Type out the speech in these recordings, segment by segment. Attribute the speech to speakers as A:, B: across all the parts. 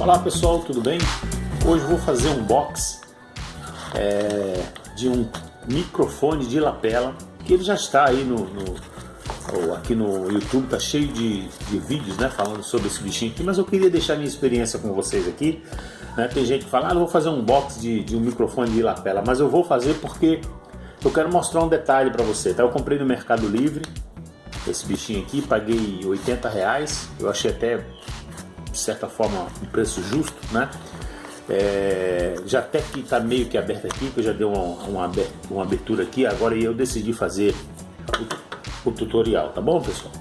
A: Olá pessoal, tudo bem? Hoje vou fazer um box é, de um microfone de lapela que ele já está aí no, no aqui no YouTube, tá cheio de, de, vídeos né, falando sobre esse bichinho aqui, mas eu queria deixar minha experiência com vocês aqui. Né? Tem gente que fala, ah, eu vou fazer um box de, de um microfone de lapela, mas eu vou fazer porque eu quero mostrar um detalhe para você. Tá? Eu comprei no Mercado Livre esse bichinho aqui, paguei 80 reais, eu achei até de certa forma um preço justo, né? É, já até que está meio que aberto aqui, que eu já dei uma, uma, uma abertura aqui, agora eu decidi fazer o, o tutorial, tá bom pessoal?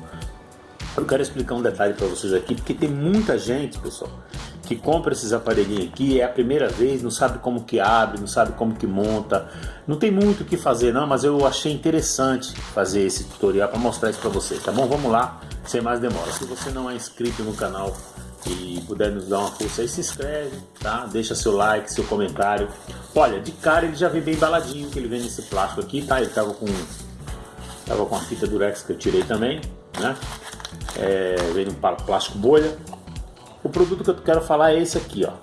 A: Eu quero explicar um detalhe para vocês aqui, porque tem muita gente, pessoal, que compra esses aparelhinhos aqui, é a primeira vez, não sabe como que abre, não sabe como que monta, não tem muito o que fazer não, mas eu achei interessante fazer esse tutorial para mostrar isso para vocês, tá bom? Vamos lá, sem mais demora. Se você não é inscrito no canal, e puder nos dar uma força aí, se inscreve, tá? Deixa seu like, seu comentário. Olha, de cara ele já vem bem embaladinho, que ele vem nesse plástico aqui, tá? Ele tava com, tava com a fita durex que eu tirei também, né? É, vem no plástico bolha. O produto que eu quero falar é esse aqui, ó,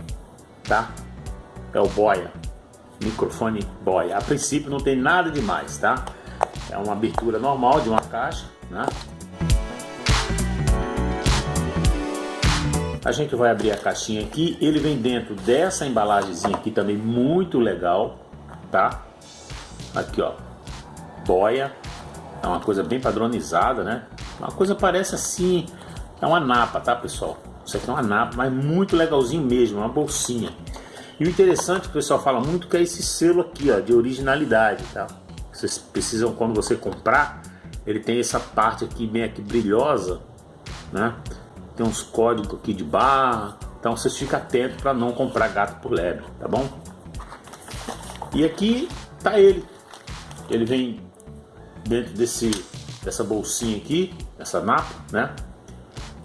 A: tá? É o Boya, microfone Boya. A princípio não tem nada demais, tá? É uma abertura normal de uma caixa, né? A gente vai abrir a caixinha aqui, ele vem dentro dessa embalagemzinha aqui também muito legal, tá? Aqui ó, boia, é uma coisa bem padronizada, né? Uma coisa parece assim, é uma napa, tá pessoal? Isso aqui é uma napa, mas muito legalzinho mesmo, uma bolsinha. E o interessante o pessoal fala muito que é esse selo aqui, ó, de originalidade, tá? Vocês precisam, quando você comprar, ele tem essa parte aqui bem aqui brilhosa, né? Tem uns códigos aqui de barra, então vocês ficam atentos para não comprar gato por lebre, tá bom? E aqui tá ele, ele vem dentro desse, dessa bolsinha aqui, essa napa, né?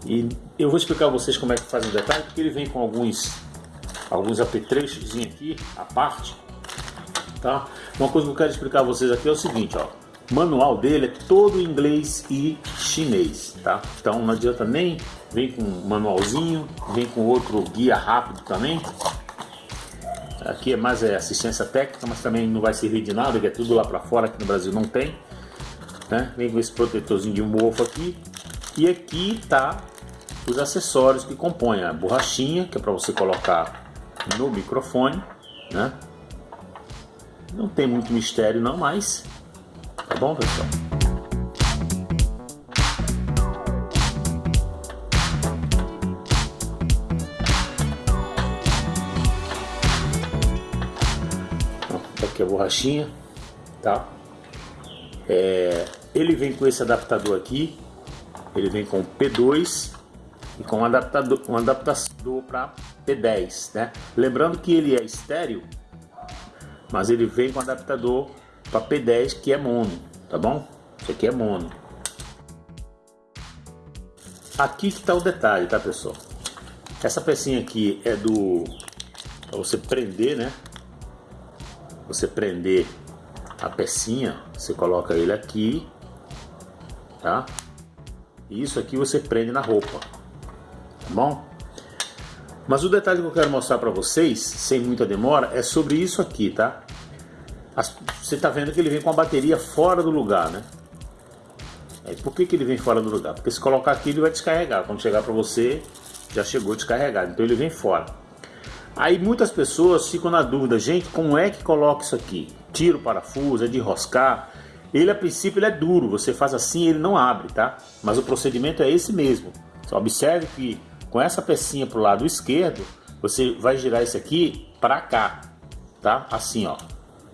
A: E eu vou explicar a vocês como é que faz o detalhe, porque ele vem com alguns, alguns apetrechos aqui, a parte, tá? Uma coisa que eu quero explicar a vocês aqui é o seguinte, ó. O manual dele é todo em inglês e chinês, tá? Então não adianta nem vem com um manualzinho, vem com outro guia rápido também. Aqui é mais é, assistência técnica, mas também não vai servir de nada, que é tudo lá para fora, aqui no Brasil não tem. Né? Vem com esse protetorzinho de mofo aqui. E aqui tá os acessórios que compõem a borrachinha, que é para você colocar no microfone, né? Não tem muito mistério não, mas tá bom, pessoal? A borrachinha, tá? É, ele vem com esse adaptador aqui, ele vem com P2 e com um adaptador, um adaptador para P10, né? Lembrando que ele é estéreo, mas ele vem com adaptador para P10 que é mono, tá bom? Isso aqui é mono. Aqui que está o detalhe, tá pessoal? Essa pecinha aqui é do para você prender, né? Você prender a pecinha, você coloca ele aqui, tá? E isso aqui você prende na roupa, tá bom? Mas o detalhe que eu quero mostrar para vocês, sem muita demora, é sobre isso aqui, tá? As, você tá vendo que ele vem com a bateria fora do lugar, né? É, por que, que ele vem fora do lugar? Porque se colocar aqui ele vai descarregar. Quando chegar para você, já chegou descarregado. Então ele vem fora. Aí muitas pessoas ficam na dúvida, gente, como é que coloca isso aqui? Tira o parafuso, é de enroscar. Ele a princípio ele é duro, você faz assim ele não abre, tá? Mas o procedimento é esse mesmo. Só observe que com essa pecinha para o lado esquerdo, você vai girar esse aqui para cá, tá? Assim, ó.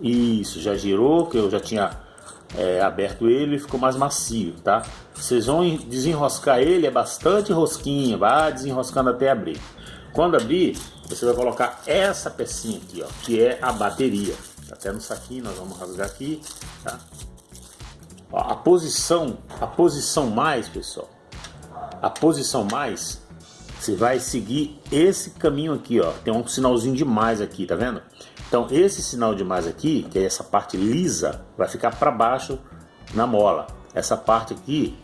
A: Isso, já girou, que eu já tinha é, aberto ele e ficou mais macio, tá? Vocês vão desenroscar ele, é bastante rosquinha, vai desenroscando até abrir. Quando abrir, você vai colocar essa pecinha aqui, ó, que é a bateria. Tá até no saquinho, nós vamos rasgar aqui, tá? Ó, a posição, a posição mais, pessoal, a posição mais, você vai seguir esse caminho aqui, ó. Tem um sinalzinho de mais aqui, tá vendo? Então esse sinal de mais aqui, que é essa parte lisa, vai ficar para baixo na mola. Essa parte aqui,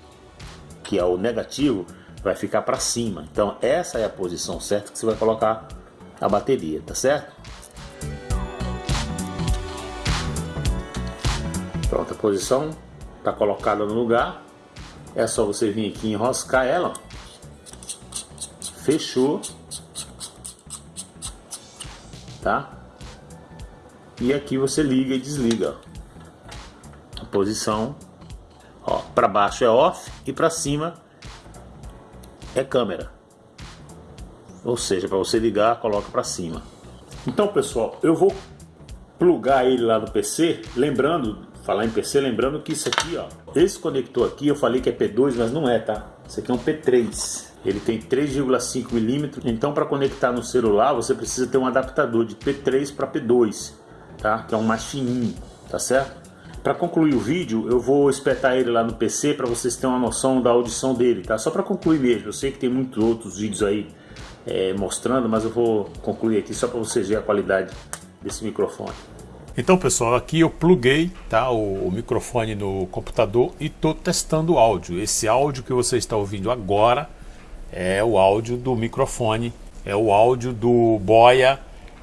A: que é o negativo, vai ficar para cima. Então essa é a posição certa que você vai colocar a bateria, tá certo? Pronto, a posição está colocada no lugar. É só você vir aqui enroscar ela. Fechou. Tá? E aqui você liga e desliga. A posição para baixo é off e para cima é câmera. Ou seja, para você ligar, coloca para cima. Então, pessoal, eu vou plugar ele lá no PC, lembrando, falar em PC, lembrando que isso aqui, ó, esse conector aqui, eu falei que é P2, mas não é, tá? Isso aqui é um P3. Ele tem 3,5 milímetros, então para conectar no celular você precisa ter um adaptador de P3 para P2, tá? Que é um mais fininho, tá certo? Para concluir o vídeo, eu vou espetar ele lá no PC para vocês terem uma noção da audição dele, tá? Só para concluir mesmo. Eu sei que tem muitos outros vídeos aí é, mostrando, mas eu vou concluir aqui só para vocês verem a qualidade desse microfone.
B: Então pessoal, aqui eu pluguei tá, o, o microfone no computador e estou testando o áudio. Esse áudio que você está ouvindo agora é o áudio do microfone, é o áudio do Boya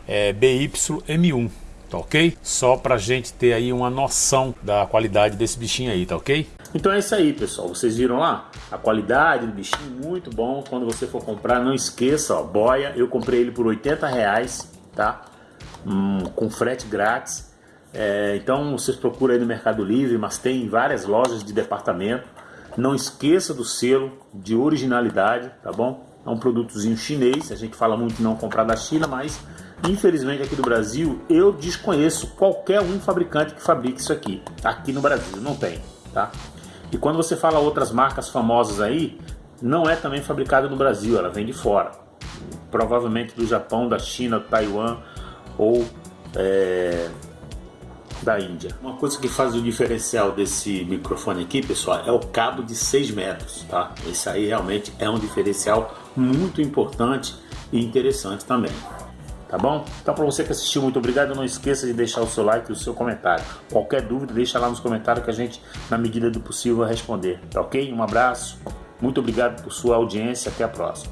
B: é, BY-M1 tá ok? Só pra gente ter aí uma noção da qualidade desse bichinho aí, tá ok?
A: Então é isso aí, pessoal. Vocês viram lá? A qualidade do bichinho, muito bom. Quando você for comprar, não esqueça, ó, boia. Eu comprei ele por 80 reais, tá? Hum, com frete grátis. É, então vocês procuram aí no Mercado Livre, mas tem várias lojas de departamento. Não esqueça do selo de originalidade, tá bom? É um produtozinho chinês. A gente fala muito não comprar da China, mas Infelizmente aqui do Brasil eu desconheço qualquer um fabricante que fabrique isso aqui. Aqui no Brasil não tem, tá? E quando você fala outras marcas famosas aí, não é também fabricada no Brasil, ela vem de fora. Provavelmente do Japão, da China, Taiwan ou é, da Índia. Uma coisa que faz o diferencial desse microfone aqui, pessoal, é o cabo de 6 metros, tá? Esse aí realmente é um diferencial muito importante e interessante também tá bom? Então para você que assistiu, muito obrigado. Não esqueça de deixar o seu like e o seu comentário. Qualquer dúvida, deixa lá nos comentários que a gente, na medida do possível, vai responder. Tá ok? Um abraço. Muito obrigado por sua audiência. Até a próxima.